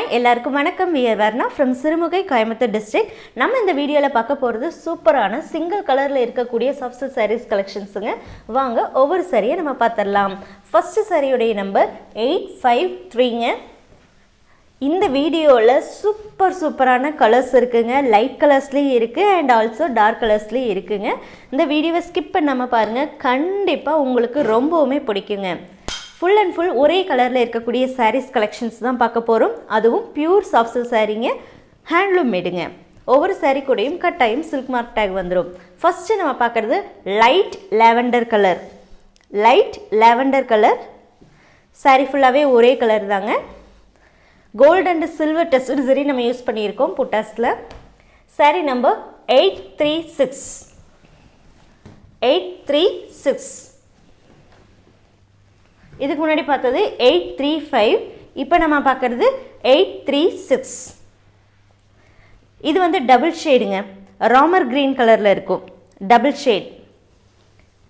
Hi எல்லாருக்கும் வணக்கம். We're Varna from Sirumugai Coimbatore district நம்ம இந்த வீடியோவில் பார்க்க போகிறது சூப்பரான சிங்கிள் கலரில் இருக்கக்கூடிய சாஃப்ட் சாரீஸ் கலெக்ஷன்ஸுங்க வாங்க ஒவ்வொரு சாரியை நம்ம பார்த்துடலாம். ஃபஸ்ட்டு சாரியுடைய நம்பர் எயிட் ஃபைவ் த்ரீங்க இந்த வீடியோவில் சூப்பர் சூப்பரான கலர்ஸ் இருக்குங்க. லைட் கலர்ஸ்லேயும் இருக்குது அண்ட் ஆல்சோ டார்க் கலர்ஸ்லேயும் இருக்குங்க. இந்த வீடியோவை ஸ்கிப் பண்ணாமல் பாருங்கள் கண்டிப்பாக உங்களுக்கு ரொம்பவுமே பிடிக்குங்க. ஃபுல் அண்ட் ஃபுல் ஒரே கலரில் இருக்கக்கூடிய சாரீஸ் கலெக்ஷன்ஸ் தான் பார்க்க போகிறோம் அதுவும் பியூர் சாஃப்ட் சில்க் சாரீங்க ஹேண்ட்லூம் மேடுங்க ஒவ்வொரு சாரீ கூடயும் கட்டாயம் சில்க் மார்க் டேக் வந்துடும் ஃபஸ்ட்டு நம்ம பார்க்குறது light lavender colour light lavender colour saree ஃபுல்லாகவே ஒரே கலர் தாங்க. கோல்டு அண்ட் சில்வர் டெஸ்ட் சரி நம்ம யூஸ் பண்ணியிருக்கோம் புட்டாஸில். Saree number eight three six eight three six இதுக்கு முன்னாடி பார்த்தது எயிட் த்ரீ ஃபைவ் இப்போ நம்ம பார்க்குறது எயிட் த்ரீ சிக்ஸ் இது வந்து டபுள் ஷேடுங்க ராமர் க்ரீன் கலரில் இருக்கும். டபுள் ஷேட்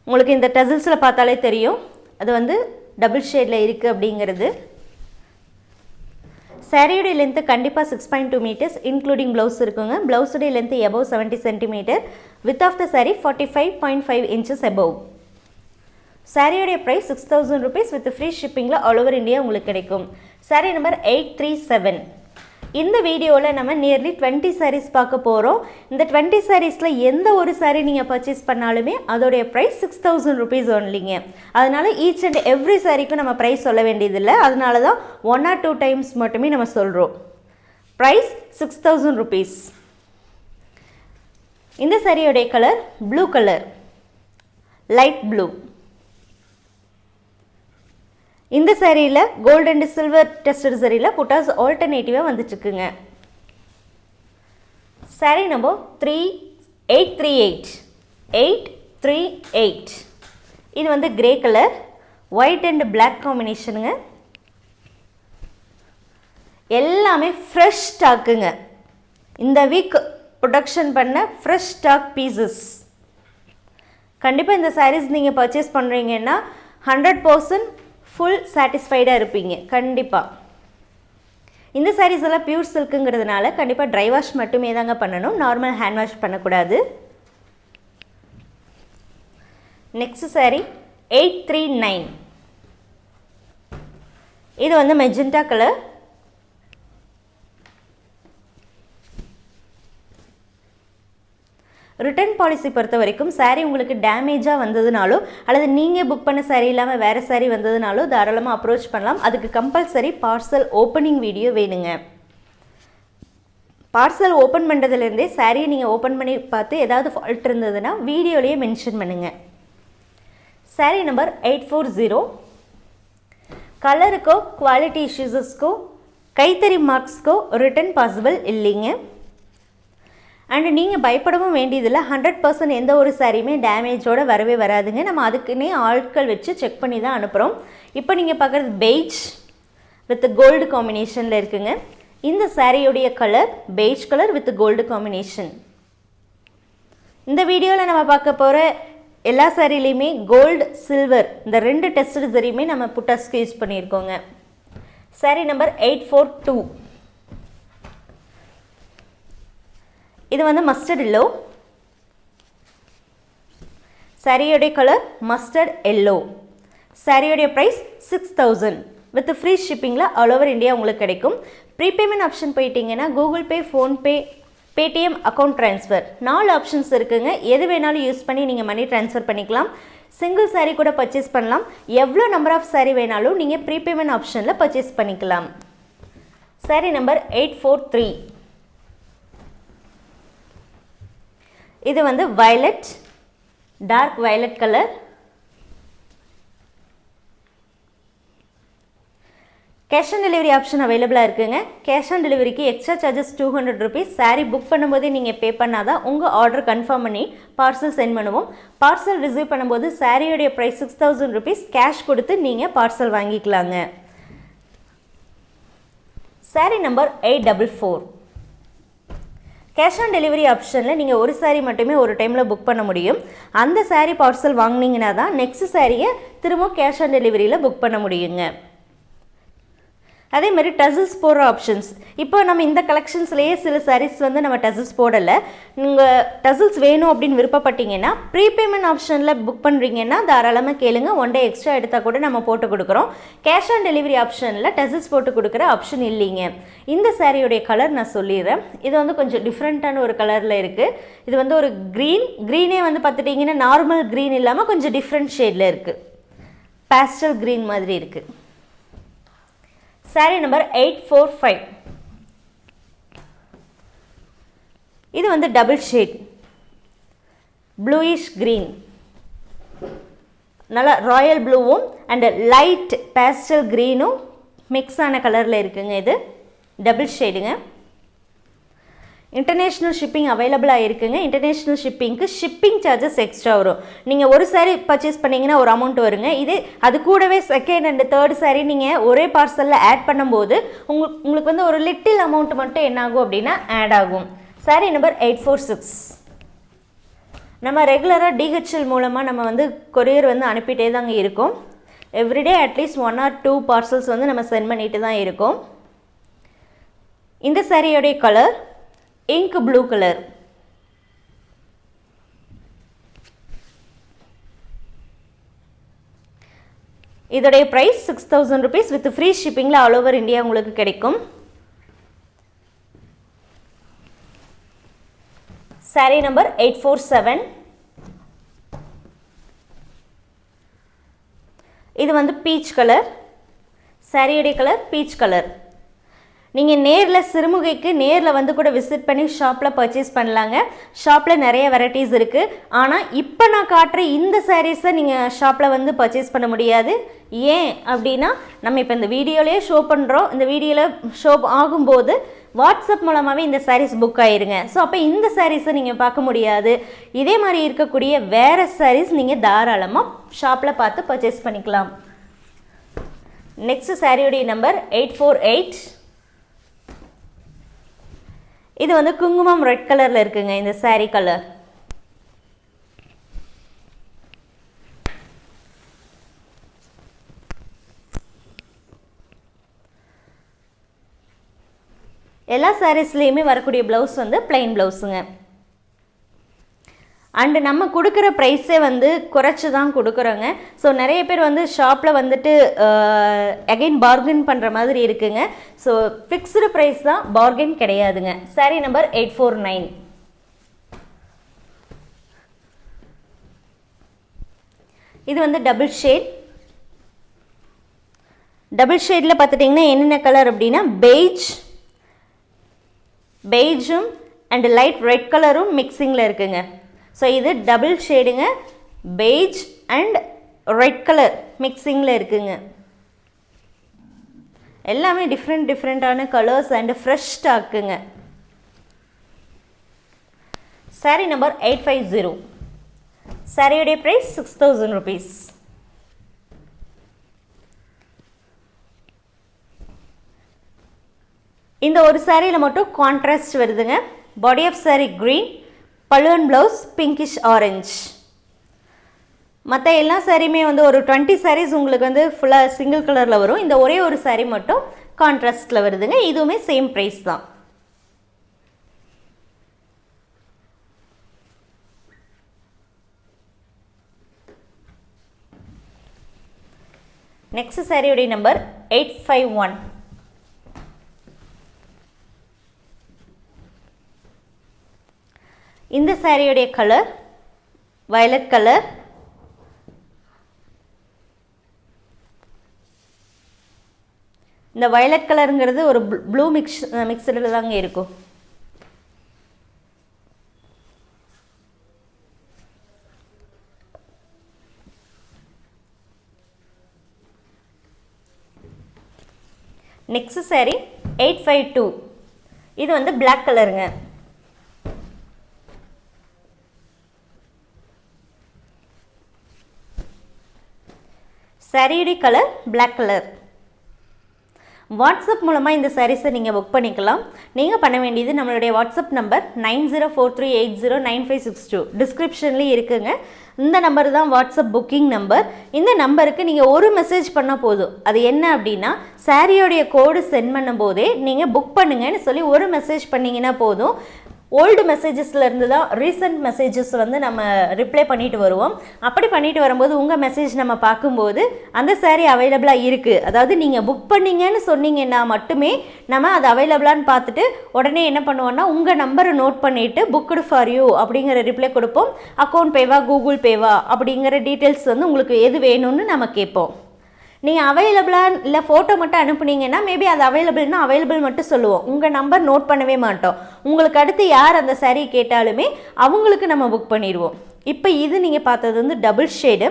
உங்களுக்கு இந்த டசில்ஸில் பார்த்தாலே தெரியும். அது வந்து டபுள் ஷேடில் இருக்குது அப்படிங்கிறது. சாரியுடைய லென்த்து கண்டிப்பாக six point two metres including blouse இருக்குங்க. ப்ளவுஸுடைய length above seventy centimetre width of the saree forty five point five inches above சாரியோடைய price six thousand rupees with free ஷிப்பிங்கில் all over India உங்களுக்கு கிடைக்கும். Saree number eight three seven இந்த வீடியோவில் நம்ம nearly twenty saris பார்க்க போகிறோம் இந்த twenty சாரீஸில் எந்த ஒரு சாரீ நீங்கள் பர்ச்சேஸ் பண்ணாலுமே அதோடைய ப்ரைஸ் சிக்ஸ் தௌசண்ட் ருபீஸ் ஒன்லிங்க அதனால் ஈச் அண்ட் எவ்ரி சாரீக்கும் நம்ம ப்ரைஸ் சொல்ல வேண்டியதில்லை. அதனால தான் ஒன் ஆர் டூ டைம்ஸ் மட்டுமே நம்ம சொல்கிறோம் ப்ரைஸ் சிக்ஸ் தௌசண்ட் ருபீஸ் இந்த சாரியோடைய colour blue colour light blue இந்த சேரீயில் கோல்டு அண்ட் சில்வர் டெஸ்டட் சேரீயில் புட்டாஸ் ஆல்டர்னேட்டிவாக வந்துட்டுருக்குங்க. Saree number three eight three eight eight three eight இது வந்து grey colour white and black காம்பினேஷனுங்க எல்லாமே ஃப்ரெஷ் ஸ்டாக்குங்க இந்த வீக் ப்ரொடக்ஷன் பண்ண ஃப்ரெஷ் ஸ்டாக் பீசஸ் கண்டிப்பாக இந்த சாரீஸ் நீங்கள் பர்ச்சேஸ் பண்ணுறீங்கன்னா ஹண்ட்ரட் பர்சன்ட் ஃபுல் சாட்டிஸ்ஃபைடாக இருப்பீங்க. கண்டிப்பாக இந்த சாரீஸ் எல்லாம் பியூர் சில்க்குங்கிறதுனால கண்டிப்பாக ட்ரை வாஷ் மட்டுமே தாங்க பண்ணணும். நார்மல் ஹேண்ட் வாஷ் பண்ணக்கூடாது. Next saree eight three nine இது வந்து மெஜெண்டா கலர் ரிட்டர்ன் பாலிசி பொறுத்த வரைக்கும் சாரீ உங்களுக்கு டேமேஜாக வந்ததுனாலோ அல்லது நீங்கள் புக் பண்ண சாரீ இல்லாமல் வேறு சாரீ வந்ததுனாலோ தாராளமாக அப்ரோச் பண்ணலாம். அதுக்கு கம்பல்சரி பார்சல் ஓப்பனிங் வீடியோ வேணுங்க. பார்சல் ஓப்பன் பண்ணுறதுலேருந்தே சாரியை நீங்கள் ஓப்பன் பண்ணி பார்த்து ஏதாவது ஃபால்ட் இருந்ததுன்னா வீடியோலேயே மென்ஷன் பண்ணுங்கள் saree number eight four zero கலருக்கோ quality இஷ்யூஸஸ்க்கோ கைத்தறி மார்க்ஸ்க்கோ ரிட்டர்ன் பாசிபிள் இல்லைங்க. அண்ட் நீங்கள் பயப்படவும் வேண்டியதில்லை. ஹண்ட்ரட் பர்சன்ட் எந்த ஒரு சாரியுமே டேமேஜோடு வரவே வராதுங்க. நம்ம அதுக்குன்னே ஆட்கள் வச்சு செக் பண்ணி தான் அனுப்புகிறோம் இப்போ நீங்கள் பார்க்குறது பெய்ஜ் வித் கோல்டு காம்பினேஷனில் இருக்குங்க. இந்த சாரியுடைய colour beige colour with gold combination இந்த வீடியோவில் நம்ம பார்க்க போகிற எல்லா சாரிலையுமே கோல்டு சில்வர் இந்த ரெண்டு டெஸ்ட் சரியுமே நம்ம புட்டாஸ்க்கு use பண்ணியிருக்கோங்க. Saree number eight four two இது வந்து மஸ்டர்ட் எல்லோ சாரியோடைய colour mustard yellow சாரியோடைய price six thousand with free ஷிப்பிங்கில் all over India உங்களுக்கு கிடைக்கும். ப்ரீபேமெண்ட் ஆப்ஷன் போயிட்டீங்கன்னா Google Pay PhonePe Paytm account transfer நாலு ஆப்ஷன்ஸ் இருக்குங்க. எது வேணாலும் யூஸ் பண்ணி நீங்கள் மணி ட்ரான்ஸ்ஃபர் பண்ணிக்கலாம். சிங்கிள் சாரீ கூட பர்ச்சேஸ் பண்ணலாம். எவ்வளோ நம்பர் ஆஃப் சாரீ வேணாலும் நீங்கள் ப்ரீபேமெண்ட் ஆப்ஷனில் பர்ச்சேஸ் பண்ணிக்கலாம். Saree number eight four three இது வந்து violet dark violet colour cash on delivery option அவைலபிளாக இருக்குங்க. கேஷ் ஆன் டெலிவரிக்கு extra charges two hundred rupees saree book பண்ணும்போதே நீங்கள் பே பண்ணால் தான் உங்கள் ஆர்டர் கன்ஃபார்ம் பண்ணி பார்சல் சென்ட் பண்ணுவோம். பார்சல் ரிசீவ் பண்ணும்போது சாரியோடைய price six thousand rupees cash கொடுத்து நீங்கள் பார்சல் வாங்கிக்கலாங்க. Saree number eight double four cash on delivery ஆப்ஷனில் நீங்கள் ஒரு சாரீ மட்டுமே ஒரு டைமில் புக் பண்ண முடியும். அந்த சாரீ பார்சல் வாங்கினீங்கன்னா தான் நெக்ஸ்ட் சாரியை திரும்ப கேஷ் ஆன் டெலிவரியில் புக் பண்ண முடியுங்க. அதே மாதிரி டசில்ஸ் போடுற ஆப்ஷன்ஸ் இப்போ நம்ம இந்த கலெக்ஷன்ஸ்லேயே சில சாரீஸ் வந்து நம்ம டசில்ஸ் போடலை. நீங்கள் டசில்ஸ் வேணும் அப்படின்னு விருப்பப்பட்டீங்கன்னா ப்ரீபேமெண்ட் ஆப்ஷனில் புக் பண்ணுறீங்கன்னா தாராளமாக கேளுங்க. ஒன் டே எக்ஸ்ட்ரா எடுத்தால் கூட நம்ம போட்டு கொடுக்குறோம். கேஷ் ஆன் டெலிவரி ஆப்ஷனில் டசில்ஸ் போட்டு கொடுக்குற ஆப்ஷன் இல்லைங்க. இந்த சாரியுடைய கலர் நான் சொல்லிடுறேன். இது வந்து கொஞ்சம் டிஃப்ரெண்ட்டான ஒரு கலரில் இருக்குது இது வந்து ஒரு க்ரீன் க்ரீனே வந்து பார்த்துட்டிங்கன்னா நார்மல் க்ரீன் இல்லாமல் கொஞ்சம் டிஃப்ரெண்ட் ஷேடில் இருக்குது பேஸ்டல் க்ரீன் மாதிரி இருக்குது saree number eight four five இது வந்து டபுள் ஷேட் ப்ளூயிஷ் க்ரீன் நல்லா ராயல் ப்ளூவும் அண்டு லைட் பேஸ்டல் க்ரீனும் மிக்ஸ் ஆன கலரில் இருக்குங்க இது. டபுள் ஷேடுங்க இன்டர்நேஷ்னல் ஷிப்பிங் அவைலபிளாக இருக்குங்க இன்டர்நேஷ்னல் ஷிப்பிங்க்கு ஷிப்பிங் சார்ஜஸ் எக்ஸ்ட்ரா வரும். நீங்கள் ஒரு சாரீ பர்ச்சேஸ் பண்ணிங்கன்னா ஒரு அமௌண்ட் வருங்க. இது அது கூடவே செகண்ட் அண்ட் தேர்ட் சாரீ நீங்கள் ஒரே பார்சலில் ஆட் பண்ணும்போது உங்களுக்கு உங்களுக்கு வந்து ஒரு லிட்டில் அமௌண்ட் மட்டும் என்னாகும் அப்படின்னா ஆட் ஆகும். Saree number eight four six நம்ம ரெகுலராக டிஹெச்எல் மூலமாக நம்ம வந்து கொரியர் வந்து அனுப்பிட்டே தாங்க இருக்கோம். Everyday at least one or two parcels வந்து நம்ம சென்ட் பண்ணிட்டு தான் இருக்கோம். இந்த சாரியோடைய கலர் இங்க் ப்ளூ கலர் இதோடைய price six thousand rupees with free ஷிப்பிங்கில் all over India உங்களுக்கு கிடைக்கும். Saree number eight four seven இது வந்து பீச் கலர் சாரியுடைய கலர் பீச் கலர் நீங்கள் நேரில் சிறுமுகைக்கு நேரில் வந்து கூட விசிட் பண்ணி ஷாப்பில் பர்ச்சேஸ் பண்ணலாங்க. ஷாப்பில் நிறைய வெரைட்டிஸ் இருக்குது ஆனால் இப்போ நான் காட்டுற இந்த சாரீஸை நீங்கள் ஷாப்பில் வந்து பர்ச்சேஸ் பண்ண முடியாது. ஏன் அப்படின்னா நம்ம இப்போ இந்த வீடியோலேயே ஷோ பண்ணுறோம் இந்த வீடியோவில் ஷோ ஆகும்போது வாட்ஸ்அப் மூலமாகவே இந்த சாரீஸ் புக் ஆயிருங்க. ஸோ அப்போ இந்த சாரீஸை நீங்கள் பார்க்க முடியாது. இதே மாதிரி இருக்கக்கூடிய வேறு சாரீஸ் நீங்கள் தாராளமாக ஷாப்பில் பார்த்து பர்ச்சேஸ் பண்ணிக்கலாம். நெக்ஸ்ட் சாரியுடைய நம்பர் எயிட் ஃபோர் எயிட் இது வந்து குங்குமம் ரெட் கலரில் இருக்குங்க இந்த saree கலர் எல்லா சாரீஸ்லேயுமே வரக்கூடிய ப்ளவுஸ் வந்து பிளைன் ப்ளவுஸுங்க அண்டு நம்ம கொடுக்குற ப்ரைஸே வந்து குறைச்சி தான் கொடுக்குறோங்க. ஸோ நிறைய பேர் வந்து ஷாப்பில் வந்துட்டு அகைன் பார்கின் பண்ணுற மாதிரி இருக்குங்க. ஸோ ஃபிக்ஸ்டு ப்ரைஸ் தான் பார்கின் கிடையாதுங்க. Saree number eight four nine இது வந்து டபுள் ஷேட் டபுள் ஷேடில் பார்த்துட்டிங்கன்னா என்னென்ன கலர் அப்படின்னா பெய்ஜ் பெய்ஜும் அண்ட் லைட் ரெட் கலரும் மிக்சிங்கில் இருக்குங்க. ஸோ இது டபுள் ஷேடுங்க பெய்ஜ் அண்ட் ரெட் கலர் மிக்சிங்கில் இருக்குங்க. எல்லாமே டிஃப்ரெண்ட் டிஃப்ரெண்ட்டான colours and fresh ஸ்டாக்குங்க saree number eight five zero சாரியுடைய ப்ரைஸ் சிக்ஸ் தௌசண்ட் ருபீஸ் இந்த ஒரு சாரியில் மட்டும் கான்ட்ராஸ்ட் வருதுங்க. பாடி ஆஃப் சாரி க்ரீன் பழுவன் ப்ளவுஸ் பிங்கிஷ் ஆரஞ்ச் மற்ற எல்லா சாரியுமே வந்து ஒரு டுவெண்ட்டி சாரீஸ் உங்களுக்கு வந்து ஃபுல்லாக சிங்கிள் கலரில் வரும். இந்த ஒரே ஒரு சாரீ மட்டும் கான்ட்ராஸ்டில் வருதுங்க. இதுவுமே சேம் ப்ரைஸ் தான். நெக்ஸ்ட் சாரியுடைய நம்பர் எயிட் ஃபைவ் ஒன் இந்த சாரியுடைய கலர் வயலட் கலர் இந்த வயலட் கலருங்கிறது ஒரு ப்ளூ மிக்ஸ் மிக்சடில் தாங்க இருக்கும். Next saree eight five two இது வந்து பிளாக் கலருங்க சாரியுடைய கலர் பிளாக் கலர் வாட்ஸ்அப் மூலமாக இந்த சாரீஸை நீங்கள் புக் பண்ணிக்கலாம். நீங்கள் பண்ண வேண்டியது நம்மளுடைய WhatsApp number nine zero four three eight zero nine five six two. டிஸ்கிரிப்ஷன்லேயும் இருக்குங்க. இந்த நம்பர் தான் வாட்ஸ்அப் புக்கிங் நம்பர் இந்த நம்பருக்கு நீங்கள் ஒரு மெசேஜ் பண்ணால் போதும். அது என்ன அப்படின்னா சாரியோடைய கோடு சென்ட் பண்ணும்போதே நீங்கள் புக் பண்ணுங்கன்னு சொல்லி ஒரு மெசேஜ் பண்ணிங்கன்னா போதும். ஓல்டு மெசேஜஸ்ல இருந்து தான் ரீசெண்ட் மெசேஜஸ் வந்து நம்ம ரிப்ளை பண்ணிட்டு வருவோம். அப்படி பண்ணிட்டு வரும்போது உங்கள் மெசேஜ் நம்ம பார்க்கும்போது அந்த சேரீ அவைலபிளாக இருக்குது அதாவது நீங்கள் புக் பண்ணீங்கன்னு சொன்னீங்கன்னா மட்டுமே நம்ம அது அவைலபிளான்னு பார்த்துட்டு உடனே என்ன பண்ணுவோம்னா உங்கள் நம்பரை நோட் பண்ணிவிட்டு புக்குடு ஃபார் யூ அப்படிங்கிற ரிப்ளை கொடுப்போம். அக்கௌண்ட் பேவா கூகுள் பேவா அப்படிங்கிற டீட்டெயில்ஸ் வந்து உங்களுக்கு எது வேணும்னு நம்ம கேட்போம். நீங்கள் அவைலபிளாக இல்லை ஃபோட்டோ மட்டும் அனுப்புனீங்கன்னா மேபி அது அவைலபிள்னா அவைலபிள் மட்டும் சொல்லுவோம். உங்கள் நம்பர் நோட் பண்ணவே மாட்டோம். உங்களுக்கு அடுத்து யார் அந்த சாரீ கேட்டாலுமே அவங்களுக்கு நம்ம புக் பண்ணிடுவோம். இப்போ இது நீங்கள் பார்த்தது வந்து டபுள் ஷேடு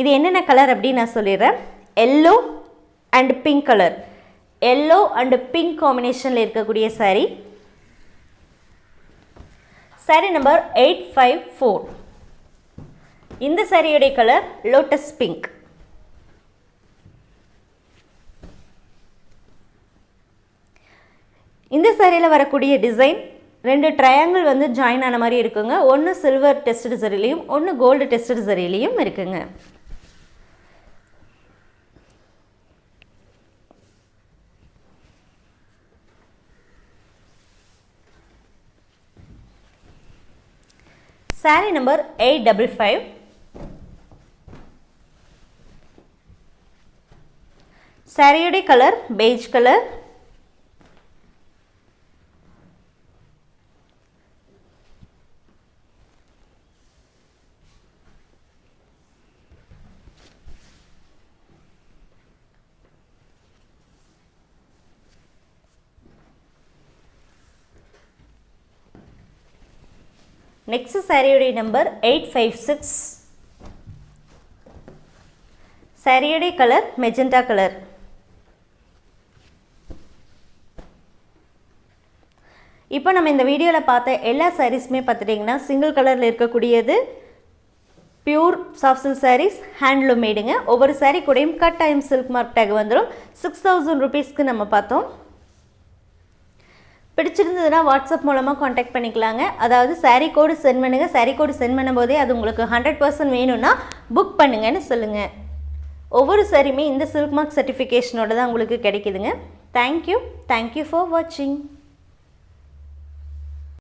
இது என்னென்ன கலர் அப்படின்னு நான் சொல்லிடுறேன். Yellow and pink colour yellow and pink காம்பினேஷனில் இருக்கக்கூடிய saree. Saree number eight five four இந்த சாரியுடைய கலர் லோட்டஸ் பிங்க் இந்த சேரீயில் வரக்கூடிய டிசைன் ரெண்டு ட்ரையாங்கிள் வந்து ஜாயின் ஆன மாதிரி இருக்குங்க. ஒன்று சில்வர் டெஸ்டட் சரிலையும் ஒன்று கோல்டு டெஸ்டட் சரிலையும் இருக்குங்க. Saree number eight double five சாரியுடைய கலர் பெய்ஜ் கலர் நெக்ஸ்ட் சாரியுடைய நம்பர் எயிட் ஃபைவ் சிக்ஸ் சாரியுடைய கலர் மெஜெண்டா கலர் இப்போ நம்ம இந்த வீடியோவில் பார்த்த எல்லா சாரீஸுமே பார்த்துட்டிங்கன்னா சிங்கிள் கலரில் இருக்கக்கூடியது pure soft silk sarees handloom மேடுங்க ஒவ்வொரு சாரீ கூடயும் cut time silk mark tag வந்துடும் சிக்ஸ் தௌசண்ட் ருபீஸ்க்கு நம்ம பார்த்தோம். பிடிச்சிருந்ததுன்னா வாட்ஸ்அப் மூலமாக காண்டாக்ட் பண்ணிக்கலாங்க. அதாவது சாரீ கோடு சென்ட் பண்ணுங்கள் சாரீ கோடு சென்ட் பண்ணும்போதே அது உங்களுக்கு ஹண்ட்ரட் பர்சன்ட் வேணும்னா புக் பண்ணுங்கன்னு சொல்லுங்கள் ஒவ்வொரு சாரியுமே இந்த சில்க் மார்க் சர்டிஃபிகேஷனோட தான் உங்களுக்கு கிடைக்குதுங்க. தேங்க்யூ தேங்க்யூ ஃபார் வாட்சிங்